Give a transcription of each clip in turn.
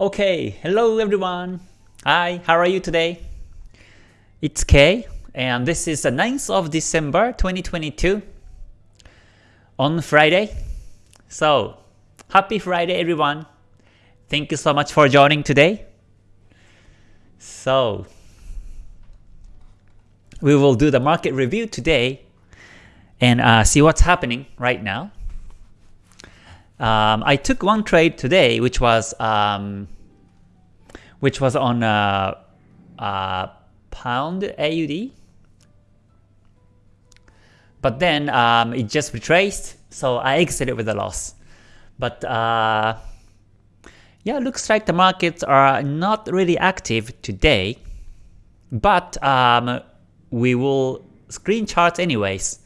Okay, hello everyone. Hi, how are you today? It's Kay, and this is the 9th of December 2022 on Friday. So, happy Friday everyone. Thank you so much for joining today. So, we will do the market review today and uh, see what's happening right now. Um, I took one trade today, which was um, which was on uh, uh, pound AUD, but then um, it just retraced, so I exited with a loss. But uh, yeah, looks like the markets are not really active today, but um, we will screen charts anyways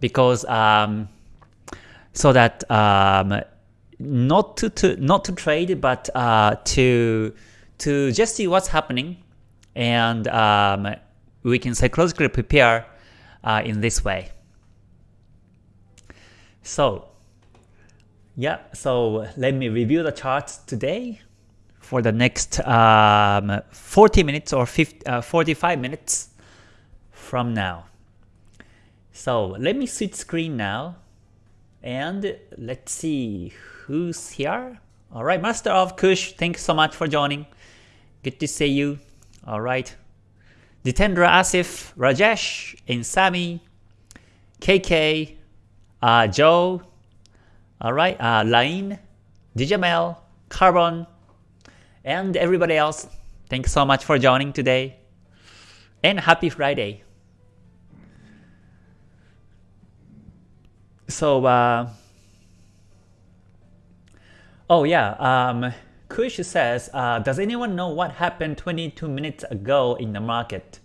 because um, so that um, not to, to not to trade but uh, to to just see what's happening and um, we can psychologically prepare uh, in this way. So yeah, so let me review the charts today for the next um, 40 minutes or 50, uh, 45 minutes from now. So let me switch screen now and let's see who's here. Alright, Master of Kush, thanks so much for joining. Good to see you. Alright. Jitendra Asif, Rajesh, and Sami, KK, uh, Joe, alright, uh, Lain, Carbon, and everybody else. Thanks so much for joining today. And happy Friday. So, uh, oh yeah, um, Kush says, uh, does anyone know what happened 22 minutes ago in the market?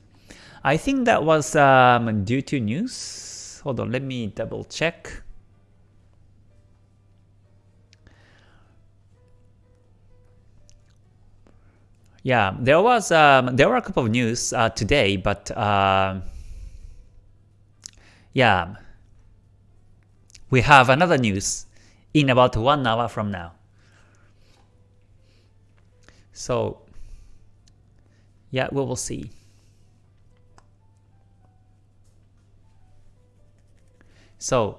I think that was um, due to news. Hold on, let me double check. Yeah, there was um, there were a couple of news uh, today, but uh, yeah, we have another news in about one hour from now. So yeah, we will see. So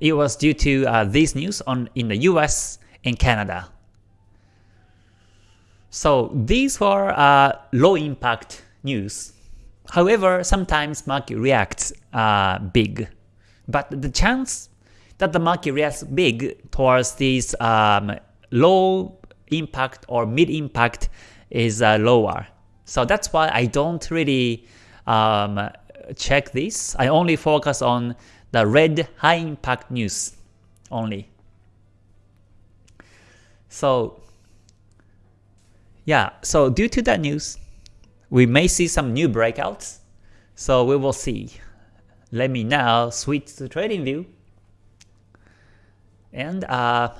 it was due to uh, these news on in the US and Canada. So these were uh, low impact news. However, sometimes market reacts uh, big, but the chance that the market reacts big towards these um, low impact or mid impact is uh, lower. So that's why I don't really um, check this. I only focus on the red high impact news only. So yeah, so due to that news, we may see some new breakouts. So we will see. Let me now switch to TradingView and uh,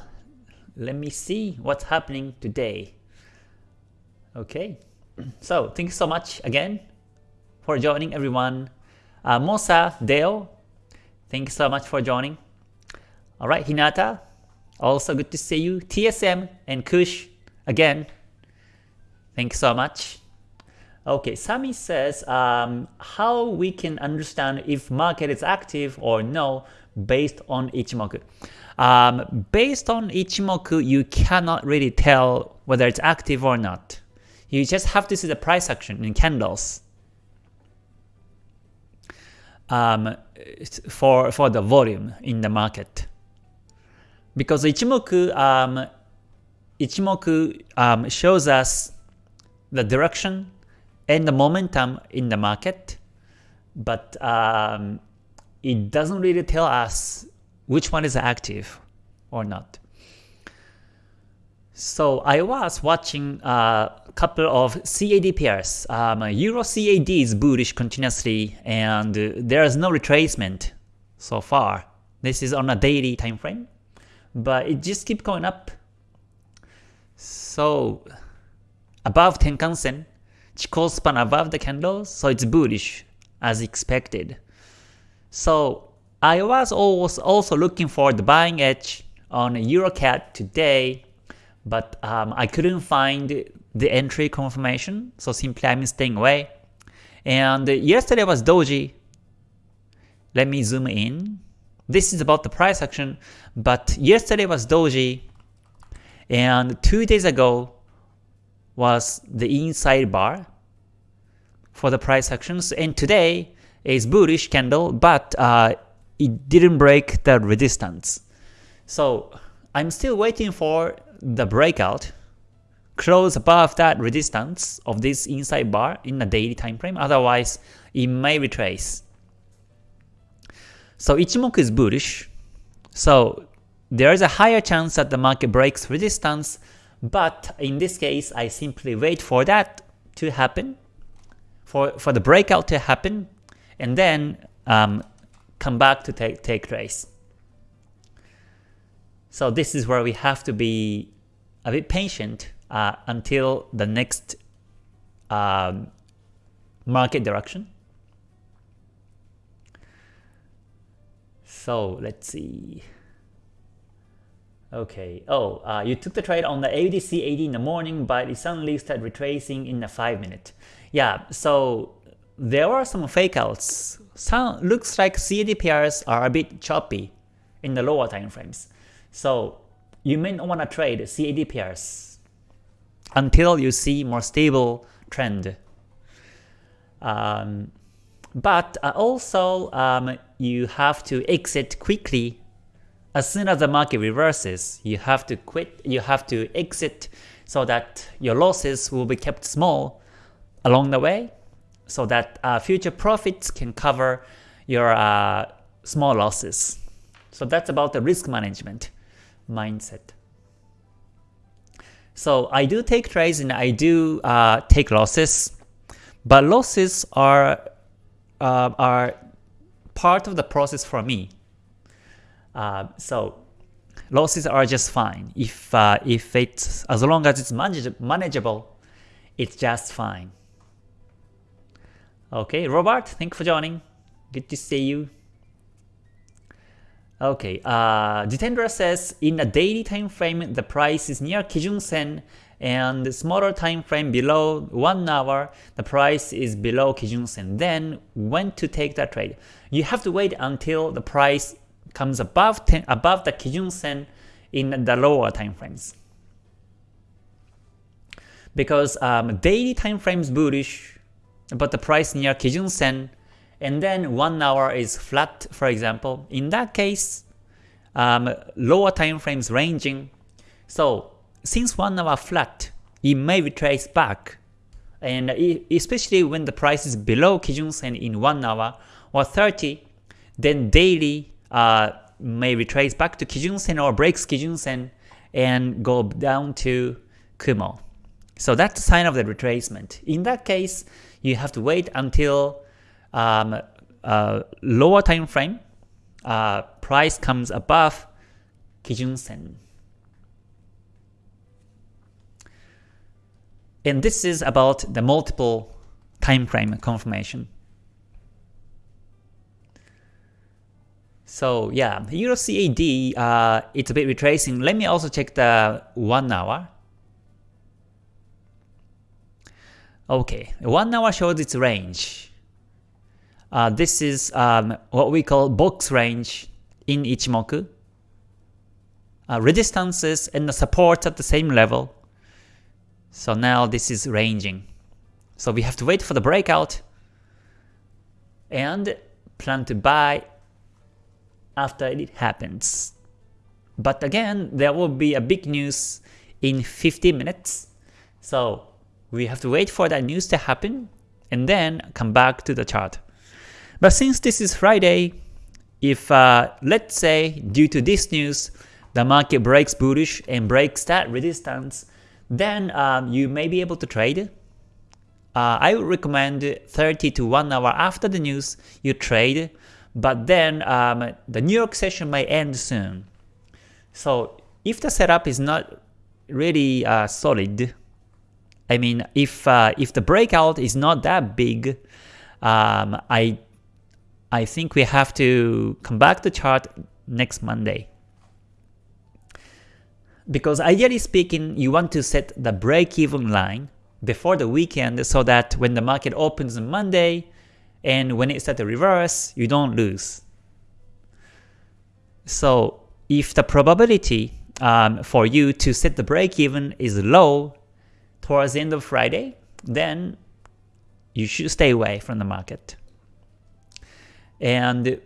let me see what's happening today. Okay, so thank you so much again for joining everyone. Uh, Mosa, Dale, thank you so much for joining. Alright, Hinata, also good to see you. TSM and Kush, again, thanks so much. Okay, Sami says um, how we can understand if market is active or no based on Ichimoku. Um, based on Ichimoku, you cannot really tell whether it's active or not. You just have to see the price action in candles um, for, for the volume in the market. Because Ichimoku, um, Ichimoku um, shows us the direction and the momentum in the market, but um, it doesn't really tell us which one is active or not. So I was watching a couple of CAD pairs. Um, Euro CAD is bullish continuously and there is no retracement so far. This is on a daily time frame, but it just keeps going up. So above Tenkan-sen, Chikou span above the candles, so it's bullish as expected. So I was also looking for the buying edge on Euro CAD today, but um, I couldn't find the entry confirmation, so simply I'm staying away. And yesterday was doji. Let me zoom in. This is about the price action, but yesterday was doji, and two days ago was the inside bar for the price actions, and today is bullish candle, but uh, it didn't break the resistance. So I'm still waiting for the breakout close above that resistance of this inside bar in the daily time frame, otherwise it may retrace. So Ichimoku is bullish, so there is a higher chance that the market breaks resistance, but in this case I simply wait for that to happen, for, for the breakout to happen, and then um, come back to take, take trace. So this is where we have to be a bit patient uh, until the next um, market direction. So let's see. Okay. Oh, uh, you took the trade on the AUDCAD in the morning, but it suddenly started retracing in the 5 minute. Yeah, so there are some fake outs. Some looks like CAD pairs are a bit choppy in the lower time frames. So you may not want to trade CAD pairs until you see more stable trend. Um, but uh, also um, you have to exit quickly as soon as the market reverses. You have to quit. You have to exit so that your losses will be kept small along the way, so that uh, future profits can cover your uh, small losses. So that's about the risk management mindset. So I do take trades and I do uh, take losses, but losses are uh, are part of the process for me. Uh, so losses are just fine. If uh, if it's as long as it's manage manageable, it's just fine. Okay, Robert, thank you for joining. Good to see you. Okay, uh, Jitendra says in a daily time frame the price is near Kijun Sen and smaller time frame below 1 hour the price is below Kijun Sen. Then when to take that trade? You have to wait until the price comes above 10, above the Kijun Sen in the lower time frames. Because um, daily time frames bullish, but the price near Kijun Sen and then 1 hour is flat for example, in that case, um, lower time frames ranging. So since 1 hour flat, it may retrace back and especially when the price is below Kijun Sen in 1 hour or 30, then daily uh, may retrace back to Kijun Sen or breaks Kijun Sen and go down to Kumo. So that's sign of the retracement. In that case, you have to wait until um, lower time frame uh, price comes above Kijun Sen. And this is about the multiple time frame confirmation. So yeah, Euro CAD, uh, it's a bit retracing. Let me also check the 1 hour. Okay, 1 hour shows its range. Uh, this is um, what we call box range in Ichimoku. Uh, resistances and the support at the same level. So now this is ranging. So we have to wait for the breakout and plan to buy after it happens. But again, there will be a big news in 50 minutes. So we have to wait for that news to happen and then come back to the chart. But since this is Friday, if uh, let's say due to this news, the market breaks bullish and breaks that resistance, then um, you may be able to trade. Uh, I would recommend 30 to 1 hour after the news you trade, but then um, the New York session may end soon. So if the setup is not really uh, solid, I mean if uh, if the breakout is not that big, um, I I think we have to come back to chart next Monday. because ideally speaking, you want to set the break-even line before the weekend so that when the market opens on Monday and when it starts to reverse, you don't lose. So if the probability um, for you to set the break-even is low towards the end of Friday, then you should stay away from the market. And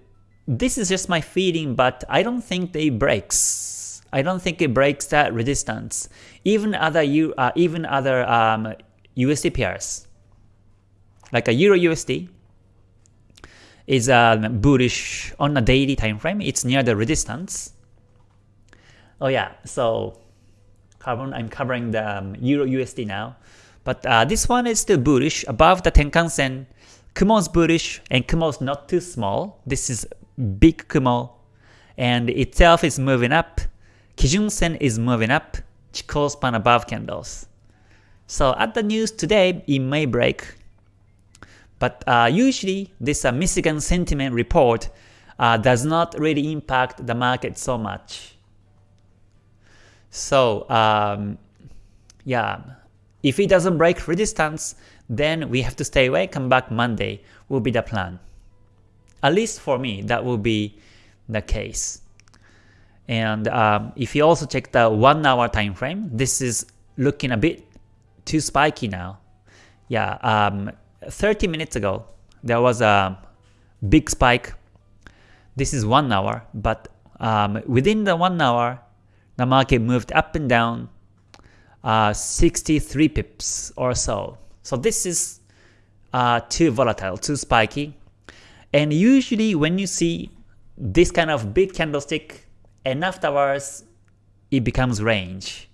this is just my feeling, but I don't think they breaks. I don't think it breaks that resistance. Even other U, uh, even other um, USD pairs, like a Euro USD, is um, bullish on a daily time frame. It's near the resistance. Oh yeah, so carbon, I'm covering the um, Euro USD now. But uh, this one is still bullish above the Tenkan Sen. Kumo's bullish and Kumo's not too small. This is big Kumo and itself is moving up. Kijun Sen is moving up. Chikou span above candles. So at the news today, it may break. But uh, usually this uh, Michigan sentiment report uh, does not really impact the market so much. So um, yeah, if it doesn't break resistance, then we have to stay away, come back Monday will be the plan. At least for me, that will be the case. And um, if you also check the 1 hour time frame, this is looking a bit too spiky now. Yeah, um, 30 minutes ago, there was a big spike. This is 1 hour, but um, within the 1 hour, the market moved up and down uh, 63 pips or so. So this is uh, too volatile, too spiky. And usually when you see this kind of big candlestick and afterwards it becomes range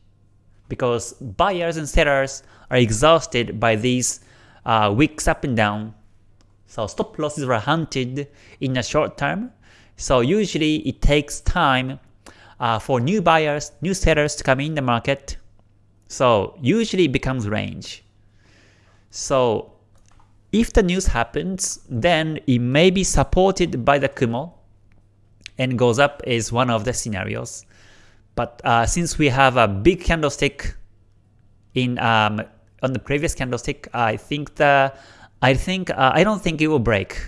because buyers and sellers are exhausted by these uh, up and down. So stop losses are hunted in the short term. So usually it takes time uh, for new buyers, new sellers to come in the market. So usually it becomes range. So if the news happens, then it may be supported by the Kumo and goes up is one of the scenarios. But uh, since we have a big candlestick in um, on the previous candlestick, I think the I think uh, I don't think it will break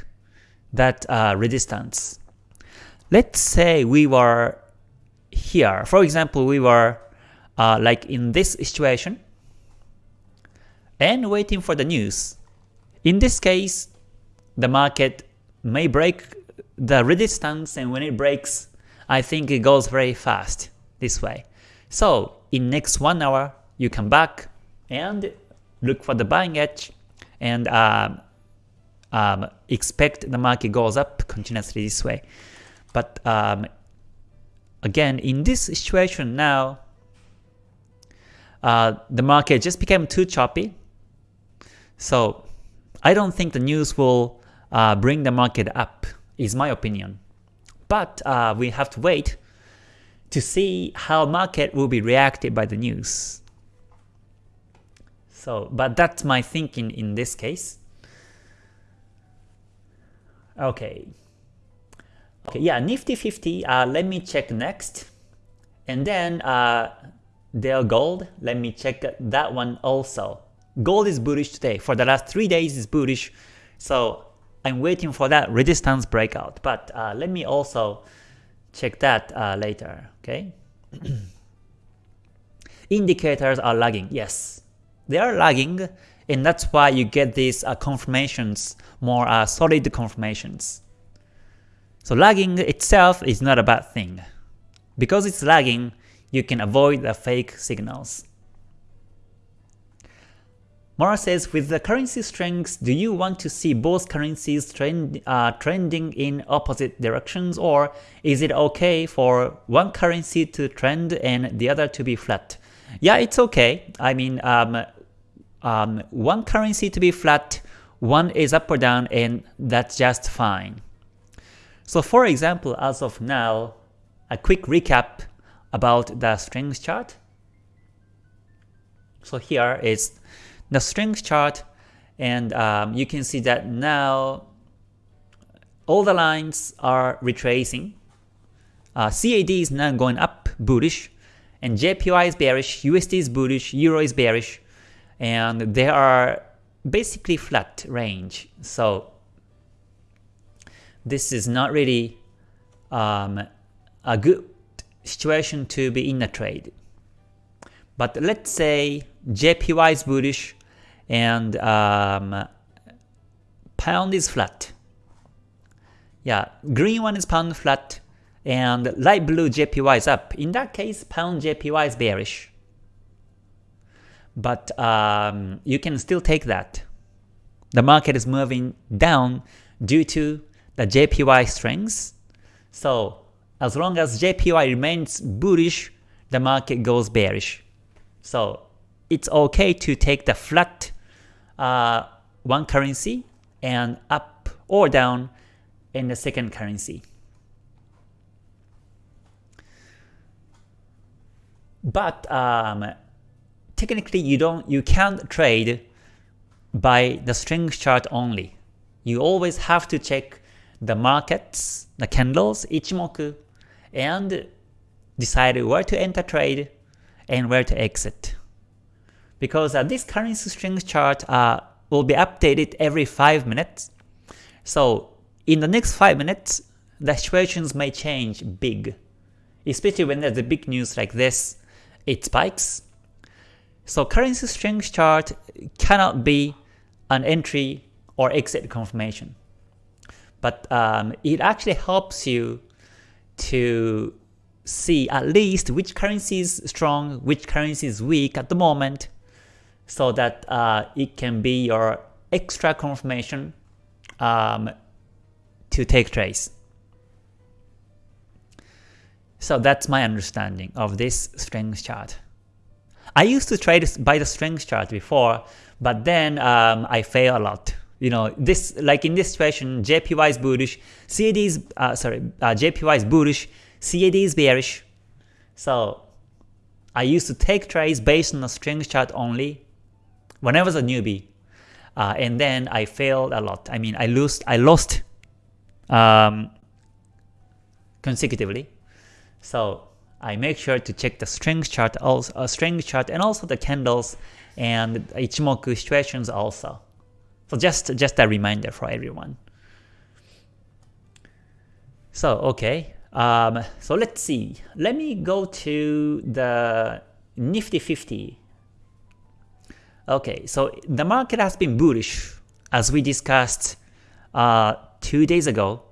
that uh, resistance. Let's say we were here. For example, we were uh, like in this situation and waiting for the news. In this case, the market may break the resistance and when it breaks, I think it goes very fast this way. So in next one hour, you come back and look for the buying edge and um, um, expect the market goes up continuously this way. But um, again, in this situation now, uh, the market just became too choppy. So I don't think the news will uh, bring the market up, is my opinion. But uh, we have to wait to see how market will be reacted by the news. So, but that's my thinking in this case. Okay. Okay, yeah, Nifty 50, uh, let me check next. And then uh, Dale Gold, let me check that one also. Gold is bullish today. For the last 3 days is bullish. So I'm waiting for that resistance breakout. But uh, let me also check that uh, later. Okay. Indicators are lagging. Yes, they are lagging, and that's why you get these uh, confirmations, more uh, solid confirmations. So lagging itself is not a bad thing. Because it's lagging, you can avoid the fake signals. Mara says, with the currency strengths, do you want to see both currencies trend, uh, trending in opposite directions or is it okay for one currency to trend and the other to be flat? Yeah, it's okay. I mean, um, um, one currency to be flat, one is up or down and that's just fine. So for example, as of now, a quick recap about the strength chart. So here is the strength chart and um, you can see that now all the lines are retracing. Uh, CAD is now going up bullish and JPY is bearish, USD is bullish, Euro is bearish, and they are basically flat range. So this is not really um, a good situation to be in a trade. But let's say JPY is bullish and um, pound is flat. Yeah, green one is pound flat and light blue JPY is up. In that case, pound JPY is bearish. But um, you can still take that. The market is moving down due to the JPY strength. So as long as JPY remains bullish, the market goes bearish. So it's okay to take the flat uh, one currency and up or down in the second currency. But um, technically you don't you can't trade by the strength chart only. You always have to check the markets, the candles, Ichimoku, and decide where to enter trade and where to exit. Because uh, this currency strength chart uh, will be updated every 5 minutes. So in the next 5 minutes, the situations may change big. Especially when there's a big news like this, it spikes. So currency strength chart cannot be an entry or exit confirmation. But um, it actually helps you to see at least which currency is strong, which currency is weak at the moment, so that uh, it can be your extra confirmation um, to take trades. So that's my understanding of this strength chart. I used to trade by the strength chart before, but then um, I fail a lot. You know, this like in this situation, JPY is bullish, CAD is uh, sorry, uh, JPY is bullish, CAD is bearish. So I used to take trades based on the strength chart only when I was a newbie. Uh, and then I failed a lot. I mean, I lost, I lost um, consecutively. So I make sure to check the strength chart, also uh, strength chart, and also the candles and Ichimoku situations also. So just just a reminder for everyone. So okay, um, so let's see. Let me go to the Nifty 50. Okay, so the market has been bullish as we discussed uh, two days ago.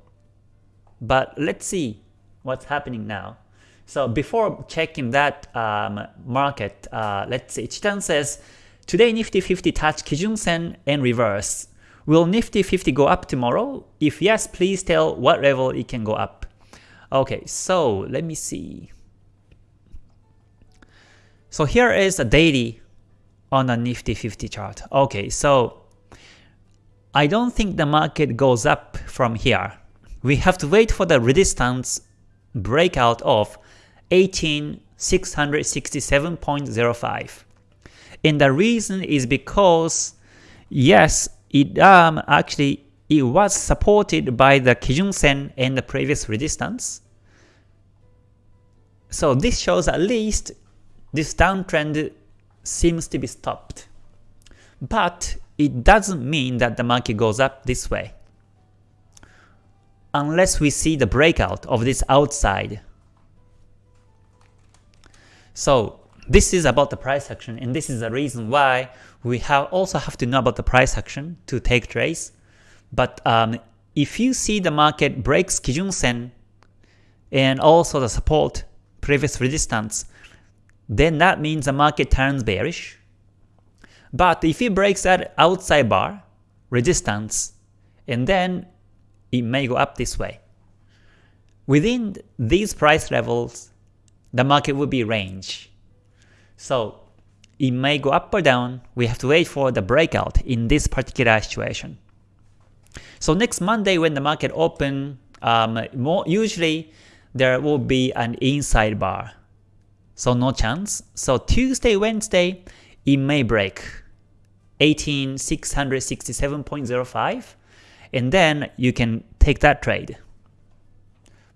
But let's see what's happening now. So before checking that um, market, uh, let's see. Chitan says, today Nifty 50 touch Kijun Sen and reverse. Will Nifty 50 go up tomorrow? If yes, please tell what level it can go up. Okay, so let me see. So here is a daily on a Nifty 50 chart. Okay, so I don't think the market goes up from here. We have to wait for the resistance breakout of 18667.05. And the reason is because yes, it um actually it was supported by the Kijun Sen and the previous resistance. So this shows at least this downtrend seems to be stopped. But it doesn't mean that the market goes up this way. Unless we see the breakout of this outside. So this is about the price action and this is the reason why we have also have to know about the price action to take trades. But um, if you see the market breaks Kijun Sen and also the support, previous resistance, then that means the market turns bearish. But if it breaks that outside bar, resistance, and then it may go up this way. Within these price levels, the market will be range. So it may go up or down, we have to wait for the breakout in this particular situation. So next Monday when the market open, um, more usually there will be an inside bar. So no chance. So Tuesday, Wednesday, it may break 18667.05 and then you can take that trade.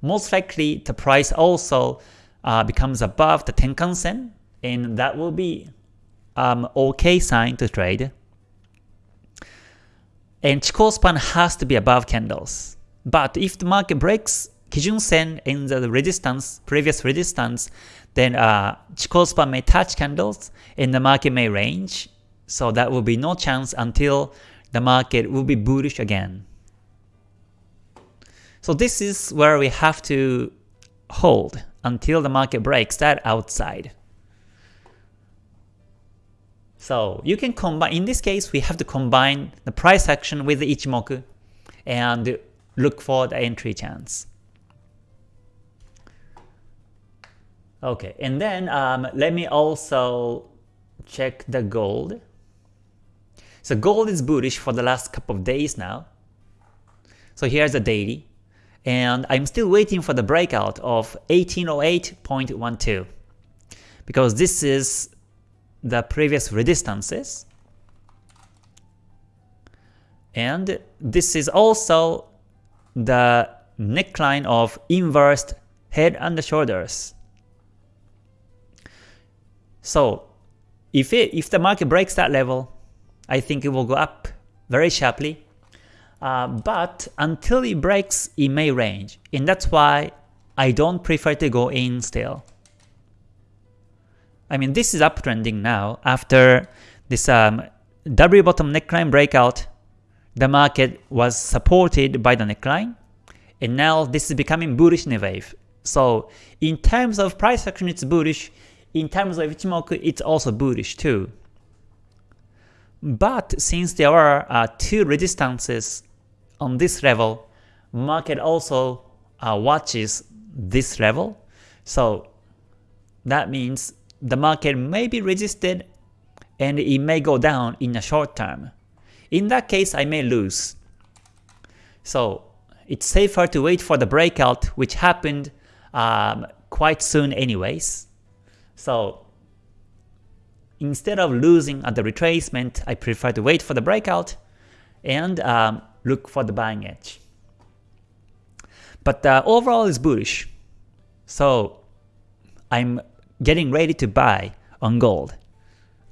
Most likely the price also uh, becomes above the Tenkan Sen, and that will be um, okay sign to trade. And Chikou span has to be above candles. But if the market breaks Kijun Sen in the resistance, previous resistance, then uh, Chikou span may touch candles and the market may range. So that will be no chance until the market will be bullish again. So this is where we have to hold until the market breaks that outside. So you can combine, in this case we have to combine the price action with the Ichimoku and look for the entry chance. Okay, and then um, let me also check the gold. So gold is bullish for the last couple of days now. So here's the daily. And I'm still waiting for the breakout of 1808.12 because this is the previous resistances. And this is also the neckline of inversed head and shoulders. So if it if the market breaks that level, I think it will go up very sharply. Uh, but until it breaks, it may range, and that's why I don't prefer to go in still. I mean, this is uptrending now after this um, W bottom neckline breakout. The market was supported by the neckline, and now this is becoming bullish in a wave. So in terms of price action, it's bullish. In terms of Ichimoku, it's also bullish too. But since there are uh, two resistances on this level, market also uh, watches this level. So that means the market may be resisted and it may go down in the short term. In that case, I may lose. So it's safer to wait for the breakout which happened um, quite soon anyways. So instead of losing at the retracement, I prefer to wait for the breakout and um, look for the buying edge. But uh, overall is bullish. So I'm getting ready to buy on gold.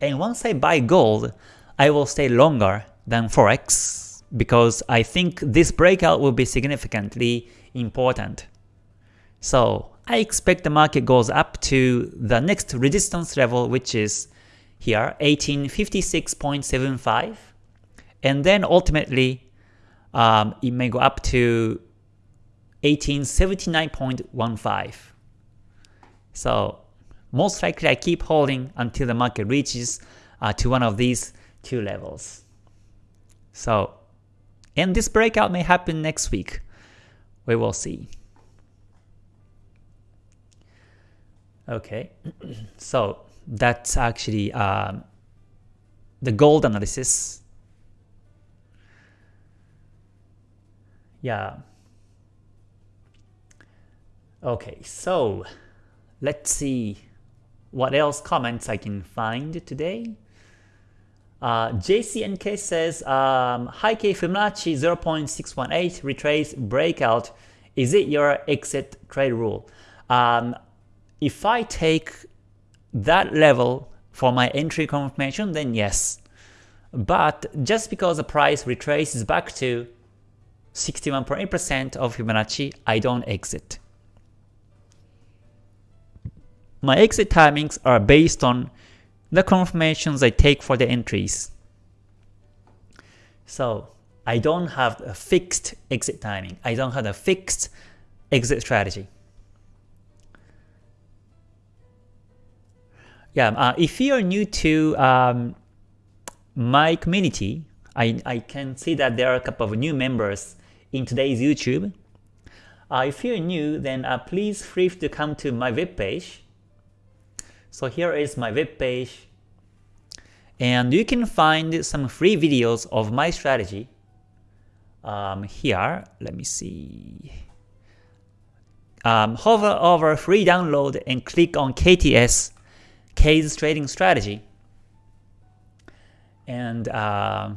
And once I buy gold, I will stay longer than Forex because I think this breakout will be significantly important. So I expect the market goes up to the next resistance level which is here 1856.75 and then ultimately um, it may go up to 1879.15. So most likely I keep holding until the market reaches uh, to one of these two levels. So, and this breakout may happen next week. We will see. Okay, so that's actually um, the gold analysis. Yeah. Okay, so let's see what else comments I can find today. Uh, JCNK says, um, Hi K Fibonacci 0.618 retrace breakout. Is it your exit trade rule? Um, if I take that level for my entry confirmation, then yes. But just because the price retraces back to 61.8% of Fibonacci, I don't exit. My exit timings are based on the confirmations I take for the entries. So I don't have a fixed exit timing. I don't have a fixed exit strategy. Yeah, uh, if you're new to um, my community, I, I can see that there are a couple of new members in today's YouTube. Uh, if you're new, then uh, please feel free to come to my webpage so here is my web page, and you can find some free videos of my strategy um, here. Let me see. Um, hover over free download and click on KTS, K's trading strategy. And uh,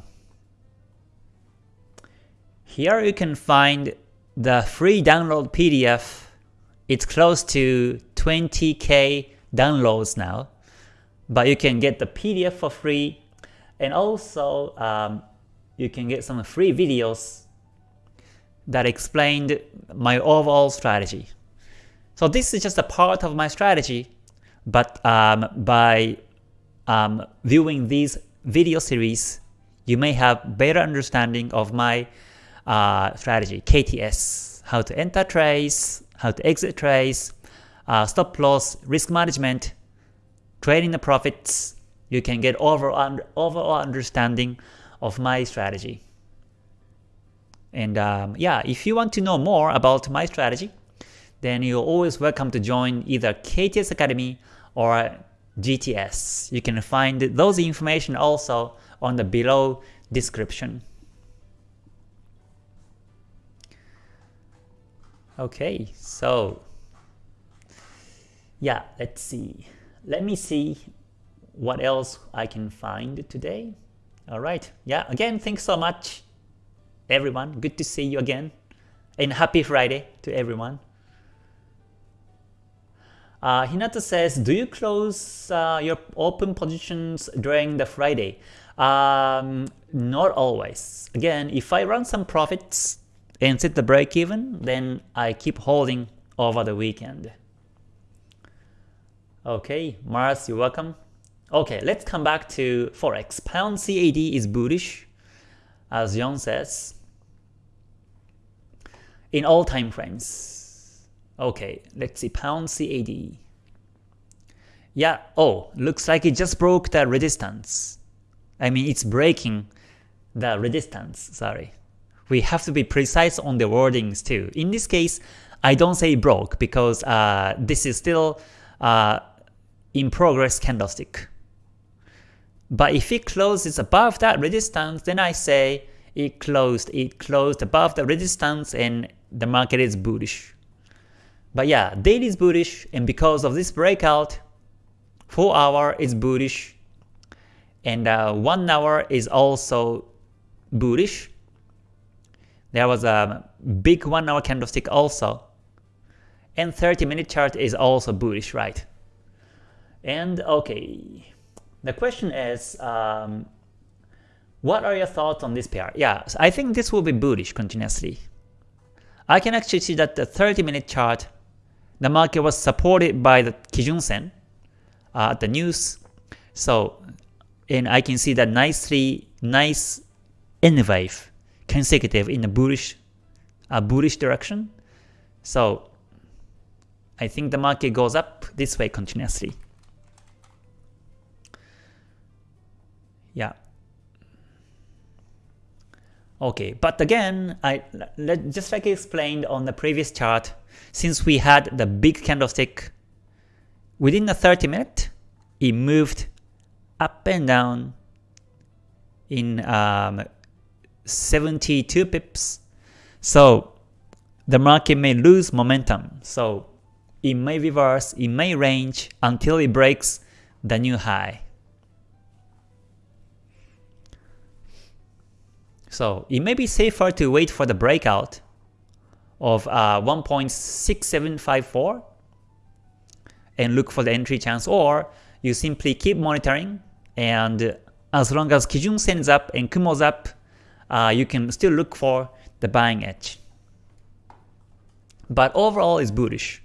here you can find the free download PDF it's close to 20k downloads now, but you can get the PDF for free, and also um, you can get some free videos that explained my overall strategy. So this is just a part of my strategy, but um, by um, viewing these video series, you may have better understanding of my uh, strategy, KTS, how to enter trades, how to exit trades, uh, stop loss, risk management, trading the profits. You can get overall, overall understanding of my strategy. And um, yeah, if you want to know more about my strategy, then you're always welcome to join either KTS Academy or GTS. You can find those information also on the below description. Okay, so yeah, let's see. Let me see what else I can find today. All right. Yeah, again, thanks so much, everyone. Good to see you again. And happy Friday to everyone. Uh, Hinata says, do you close uh, your open positions during the Friday? Um, not always. Again, if I run some profits and set the break even, then I keep holding over the weekend. Okay, Mars, you're welcome. Okay, let's come back to Forex. Pound CAD is bullish, as John says, in all time frames. Okay, let's see, pound CAD. Yeah, oh, looks like it just broke the resistance. I mean, it's breaking the resistance, sorry. We have to be precise on the wordings too. In this case, I don't say broke because uh, this is still uh, in progress candlestick. But if it closes above that resistance, then I say it closed, it closed above the resistance and the market is bullish. But yeah, daily is bullish, and because of this breakout, 4 hour is bullish, and uh, 1 hour is also bullish. There was a big 1 hour candlestick also, and 30 minute chart is also bullish, right? And okay, the question is, um, what are your thoughts on this pair? Yeah, I think this will be bullish continuously. I can actually see that the 30 minute chart the market was supported by the Kijun Sen uh, the news. So, and I can see that nicely, nice N wave consecutive in a bullish, a bullish direction. So, I think the market goes up this way continuously. Yeah. Okay, but again, I let, just like I explained on the previous chart, since we had the big candlestick, within the 30 minute, it moved up and down in um, 72 pips. So the market may lose momentum. So it may reverse, it may range until it breaks the new high. So it may be safer to wait for the breakout of uh, 1.6754 and look for the entry chance or you simply keep monitoring and as long as Kijun Sen's up and Kumo's up, uh, you can still look for the buying edge. But overall it's bullish.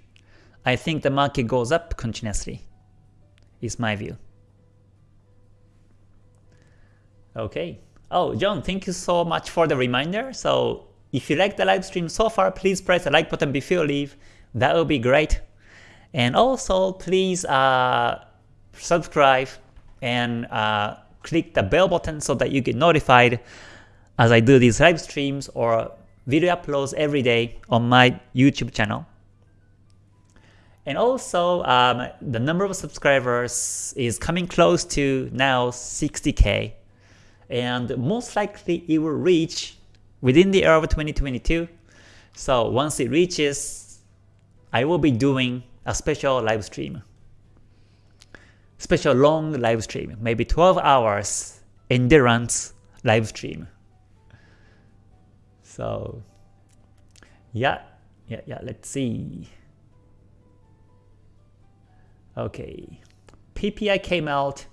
I think the market goes up continuously, is my view. Okay. Oh, John, thank you so much for the reminder. So if you like the live stream so far, please press the like button before you leave. That would be great. And also, please uh, subscribe and uh, click the bell button so that you get notified as I do these live streams or video uploads every day on my YouTube channel. And also, um, the number of subscribers is coming close to now 60k and most likely it will reach within the year of 2022. So once it reaches, I will be doing a special live stream. Special long live stream, maybe 12 hours endurance live stream. So yeah, yeah, yeah, let's see. Okay, PPI came out.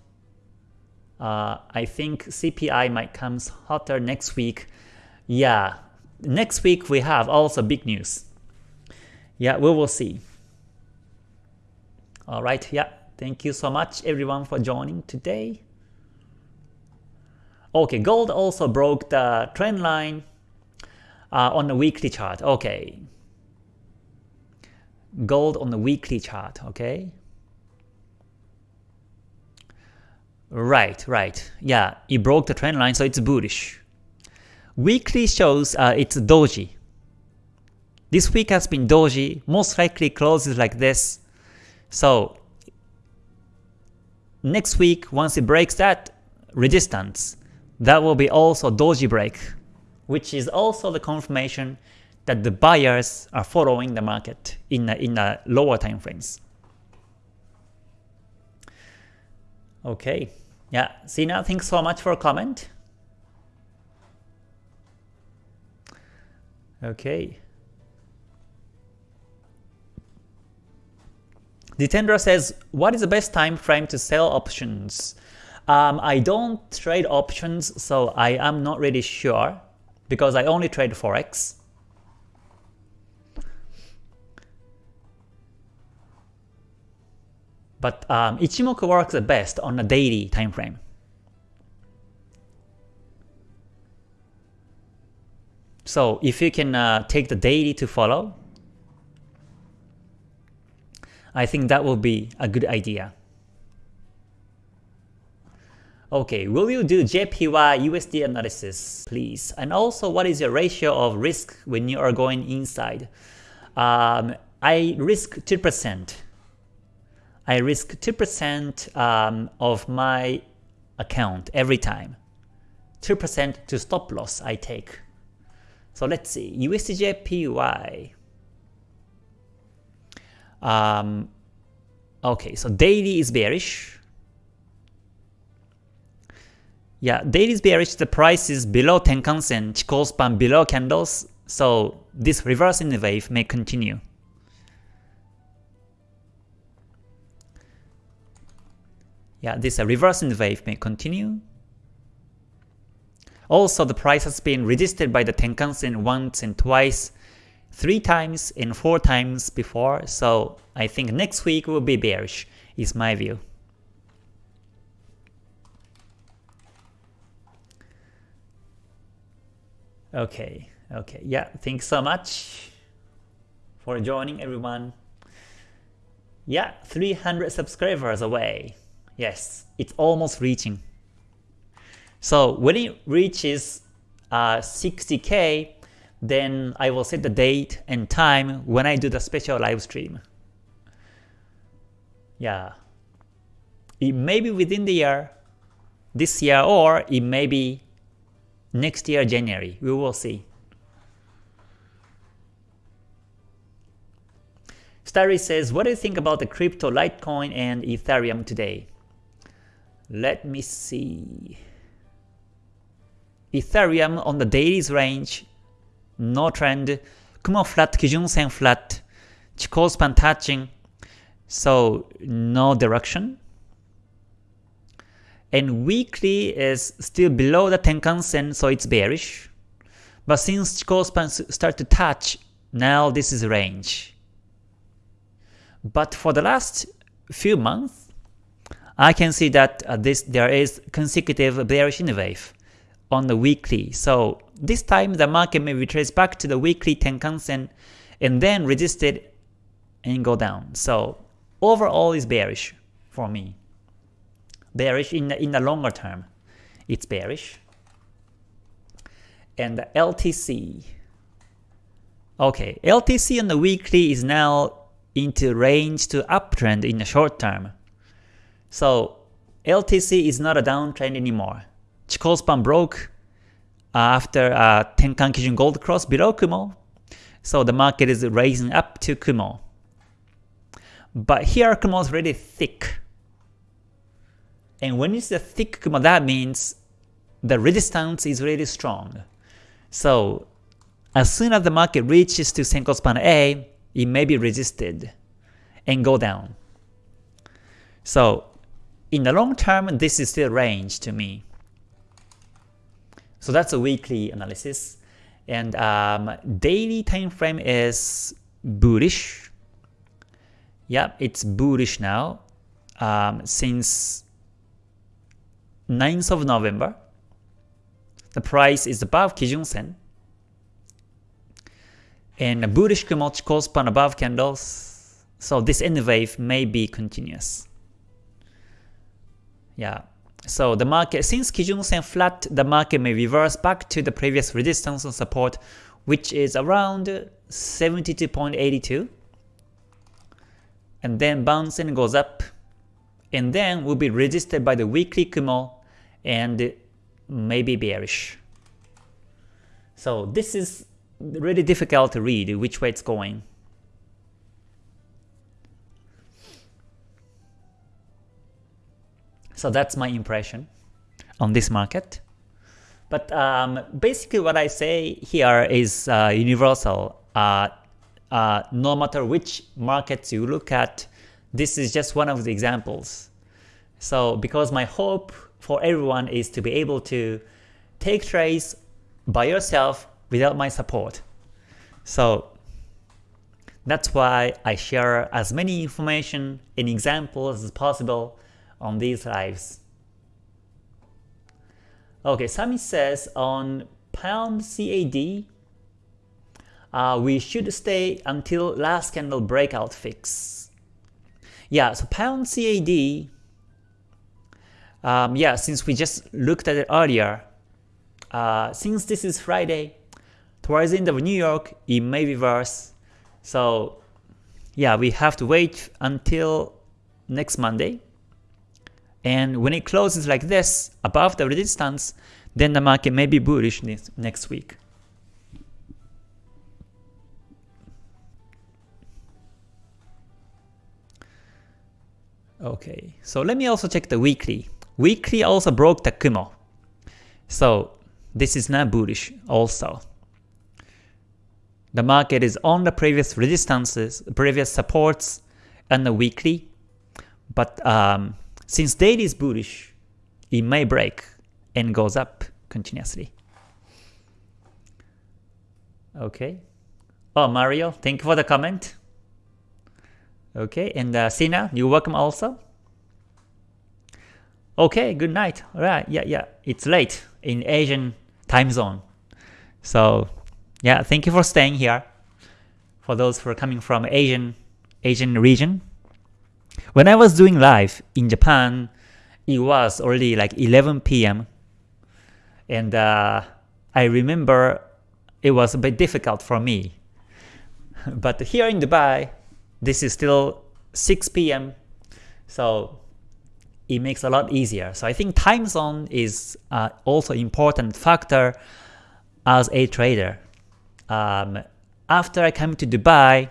Uh, I think CPI might come hotter next week. Yeah, next week we have also big news. Yeah, we will see. Alright, yeah, thank you so much everyone for joining today. Okay, gold also broke the trend line uh, on the weekly chart. Okay, gold on the weekly chart. Okay. Right, right. Yeah, it broke the trend line, so it's bullish. Weekly shows uh, it's doji. This week has been doji, most likely closes like this. So next week, once it breaks that resistance, that will be also doji break, which is also the confirmation that the buyers are following the market in a, in a lower time frames. Okay, yeah, Sina, thanks so much for a comment. Okay. Ditendra says, what is the best time frame to sell options? Um, I don't trade options, so I am not really sure because I only trade Forex. But um, Ichimoku works the best on a daily time frame. So if you can uh, take the daily to follow, I think that will be a good idea. Okay, will you do JPY USD analysis, please? And also, what is your ratio of risk when you are going inside? Um, I risk 2%. I risk 2% um, of my account every time. 2% to stop loss I take. So let's see, USDJPY. Um, okay, so daily is bearish. Yeah, daily is bearish, the price is below Tenkan-sen, Chikou span below candles, so this reversing wave may continue. Yeah, this uh, reversing wave may continue. Also, the price has been resisted by the Tenkan-sen once and twice, three times and four times before, so I think next week will be bearish, is my view. Okay, okay, yeah, thanks so much for joining everyone. Yeah, 300 subscribers away. Yes, it's almost reaching. So when it reaches uh, 60k, then I will set the date and time when I do the special live stream. Yeah. It may be within the year, this year, or it may be next year January. We will see. Starry says, what do you think about the crypto Litecoin and Ethereum today? Let me see. Ethereum on the dailies range, no trend, Kumo flat, Kijun Sen flat, Chikou span touching, so no direction. And weekly is still below the Tenkan Sen, so it's bearish. But since Chikou span start to touch, now this is range. But for the last few months, I can see that uh, this there is consecutive bearish in wave on the weekly. So this time the market may retrace back to the weekly Tenkan-sen and then resist it and go down. So overall is bearish for me. Bearish in the, in the longer term. It's bearish. And the LTC. Okay, LTC on the weekly is now into range to uptrend in the short term. So LTC is not a downtrend anymore. Chikou span broke after uh, Tenkan Kijun Gold Cross below Kumo. So the market is raising up to Kumo. But here Kumo is really thick. And when it's a thick Kumo, that means the resistance is really strong. So as soon as the market reaches to Senko span A, it may be resisted and go down. So in the long term, this is still range to me. So that's a weekly analysis. And um, daily time frame is bullish. Yeah, it's bullish now um, since 9th of November. The price is above Kijun Sen. And a bullish Kumo Chikou span above candles. So this N wave may be continuous. Yeah. So the market, since Kijun Sen flat, the market may reverse back to the previous resistance and support, which is around 72.82. And then bounce and goes up. And then will be resisted by the weekly Kumo and maybe bearish. So this is really difficult to read which way it's going. So that's my impression on this market. But um, basically what I say here is uh, universal. Uh, uh, no matter which markets you look at, this is just one of the examples. So because my hope for everyone is to be able to take trades by yourself without my support. So that's why I share as many information and examples as possible on these lives. Okay, Sami says on pound CAD, uh, we should stay until last candle breakout fix. Yeah, so pound CAD, um, yeah, since we just looked at it earlier, uh, since this is Friday, towards the end of New York, it may reverse. So yeah, we have to wait until next Monday and when it closes like this, above the resistance, then the market may be bullish next week. Okay, so let me also check the weekly. Weekly also broke the Kumo. So this is not bullish also. The market is on the previous resistances, previous supports, and the weekly, but um, since daily is bullish, it may break and goes up continuously. Okay. Oh, Mario, thank you for the comment. Okay, and uh, Sina, you're welcome also. Okay, good night. Alright, yeah, yeah, it's late in Asian time zone. So, yeah, thank you for staying here. For those who are coming from Asian Asian region, when I was doing live in Japan, it was already like 11 p.m. And uh, I remember it was a bit difficult for me. but here in Dubai, this is still 6 p.m. So it makes a lot easier. So I think time zone is uh, also important factor as a trader. Um, after I came to Dubai,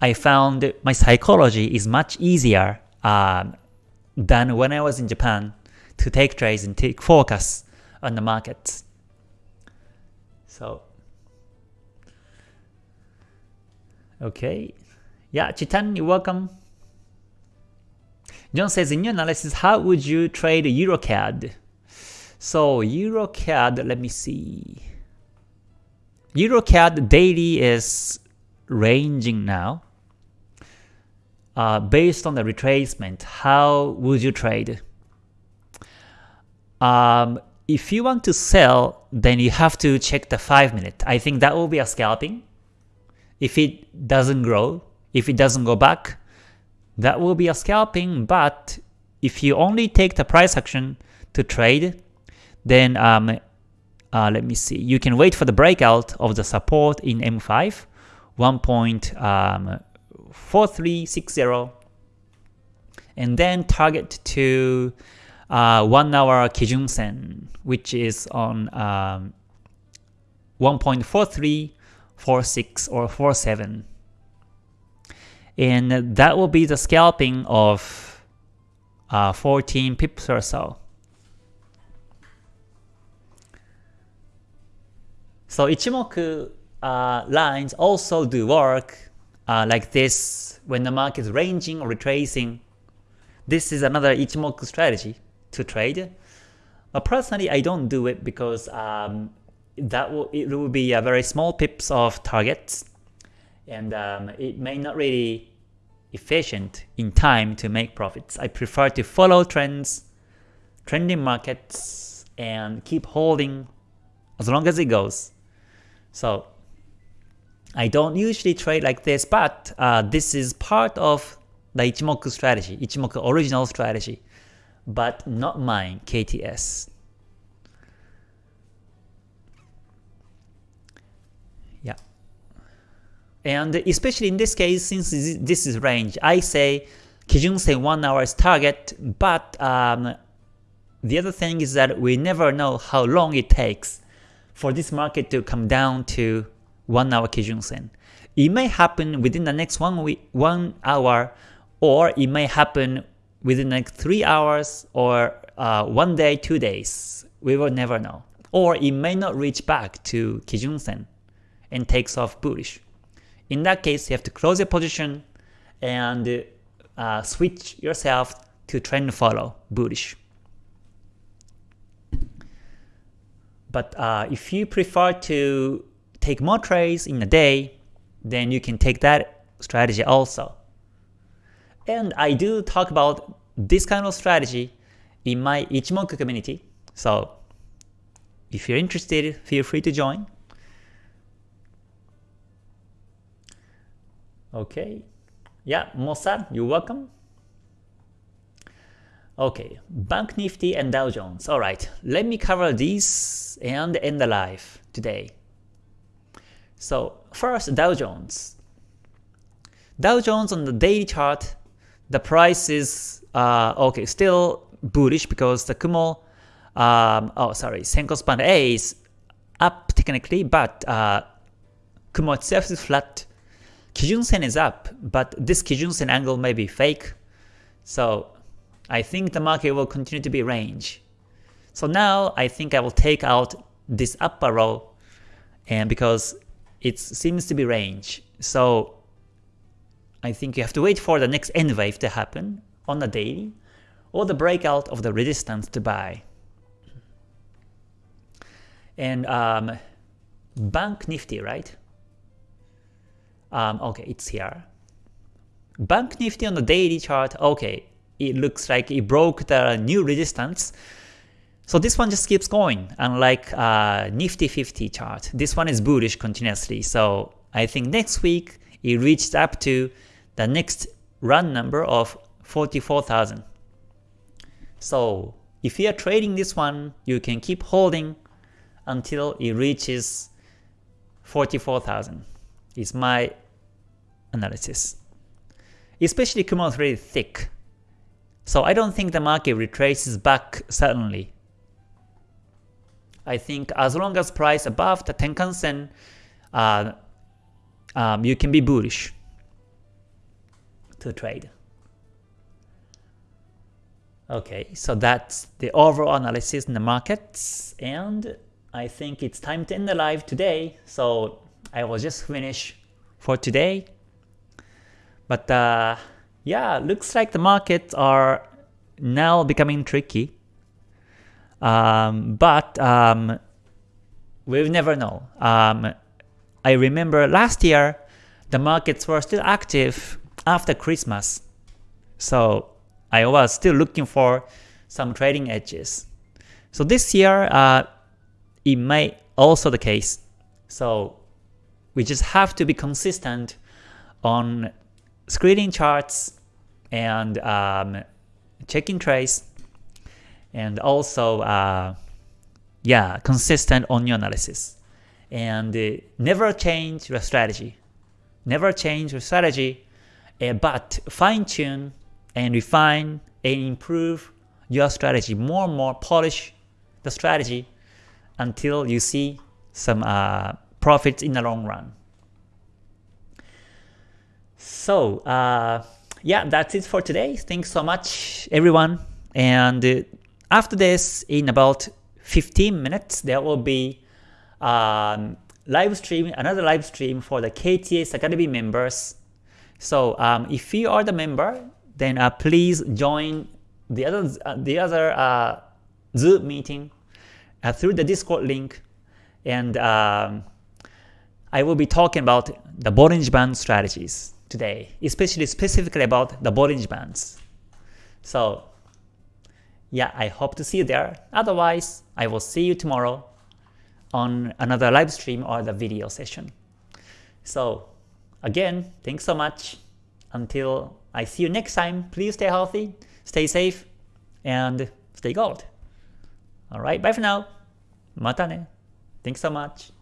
I found my psychology is much easier um, than when I was in Japan to take trades and take focus on the markets. So, okay. Yeah, Chitan, you're welcome. John says, in your analysis, how would you trade EuroCAD? So EuroCAD, let me see. EuroCAD daily is ranging now uh, based on the retracement, how would you trade? Um, if you want to sell, then you have to check the 5 minute. I think that will be a scalping. If it doesn't grow, if it doesn't go back, that will be a scalping, but if you only take the price action to trade, then um, uh, let me see, you can wait for the breakout of the support in M5, 1.4 4360 and then target to uh, 1 hour Kijun Sen which is on um, 1.4346 or 47 and that will be the scalping of uh, 14 pips or so. So Ichimoku uh, lines also do work uh, like this when the market is ranging or retracing. this is another Ichimoku strategy to trade. But personally, I don't do it because um, that will it will be a very small pips of targets, and um, it may not really efficient in time to make profits. I prefer to follow trends, trending markets, and keep holding as long as it goes. So I don't usually trade like this, but uh, this is part of the Ichimoku strategy, Ichimoku original strategy, but not mine, KTS. Yeah. And especially in this case, since this is range, I say Kijun Sen 1 hour is target, but um, the other thing is that we never know how long it takes for this market to come down to 1 hour Kijun Sen. It may happen within the next one week, one hour, or it may happen within next 3 hours or uh, one day, 2 days. We will never know. Or it may not reach back to Kijun Sen and takes off bullish. In that case, you have to close your position and uh, switch yourself to trend follow bullish. But uh, if you prefer to take more trades in a day, then you can take that strategy also. And I do talk about this kind of strategy in my Ichimoku community. So if you're interested, feel free to join. Okay. Yeah, Mossad, you're welcome. Okay, Bank Nifty and Dow Jones. Alright, let me cover these and end the live today. So first, Dow Jones. Dow Jones on the daily chart, the price is uh, okay, still bullish because the Kumo, um, oh sorry, Senko Span A is up technically, but uh, Kumo itself is flat. Kijun Sen is up, but this Kijun Sen angle may be fake. So I think the market will continue to be range. So now I think I will take out this upper row and because it seems to be range. So I think you have to wait for the next N wave to happen on the daily or the breakout of the resistance to buy. And um, Bank Nifty, right? Um, okay, it's here. Bank Nifty on the daily chart, okay, it looks like it broke the new resistance. So this one just keeps going, unlike uh, Nifty 50 chart. This one is bullish continuously, so I think next week it reached up to the next run number of 44,000. So if you are trading this one, you can keep holding until it reaches 44,000 is my analysis. Especially Kumo is thick. So I don't think the market retraces back suddenly. I think as long as price above the Tenkan Sen, uh, um, you can be bullish to trade. Okay, so that's the overall analysis in the markets, and I think it's time to end the live today. So I will just finish for today. But uh, yeah, looks like the markets are now becoming tricky. Um, but um, we'll never know. Um, I remember last year, the markets were still active after Christmas. So I was still looking for some trading edges. So this year, uh, it may also the case. So we just have to be consistent on screening charts and um, checking trades, and also uh, yeah, consistent on your analysis. And uh, never change your strategy. Never change your strategy, uh, but fine-tune and refine and improve your strategy. More and more polish the strategy until you see some uh, profits in the long run. So, uh, yeah, that's it for today. Thanks so much, everyone. And uh, after this, in about 15 minutes, there will be um, live stream, another live stream for the KTS Academy members. So um, if you are the member, then uh, please join the other uh, the other uh, Zoom meeting uh, through the Discord link, and um, I will be talking about the Bollinger Band strategies today, especially specifically about the Bollinger Bands. So yeah, I hope to see you there. Otherwise, I will see you tomorrow on another live stream or the video session. So again, thanks so much. Until I see you next time, please stay healthy, stay safe, and stay gold. Alright, bye for now. Mata ne. Thanks so much.